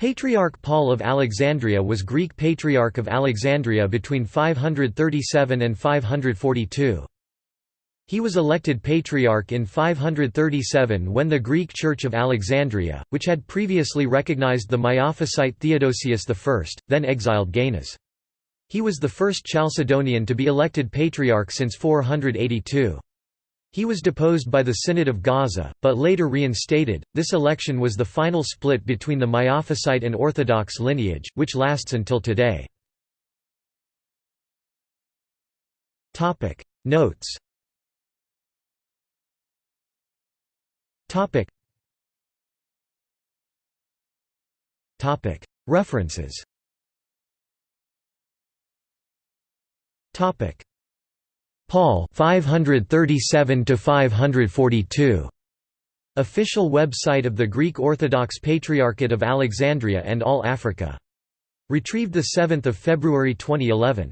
Patriarch Paul of Alexandria was Greek Patriarch of Alexandria between 537 and 542. He was elected Patriarch in 537 when the Greek Church of Alexandria, which had previously recognized the Miaphysite Theodosius I, then exiled Gainas. He was the first Chalcedonian to be elected Patriarch since 482. He was deposed by the Synod of Gaza, but later reinstated. This election was the final split between the Miaphysite and Orthodox lineage, which lasts until today. Topic. Notes. Topic. Topic. References. Topic Paul 537 to 542 Official website of the Greek Orthodox Patriarchate of Alexandria and All Africa. Retrieved 7 February 2011.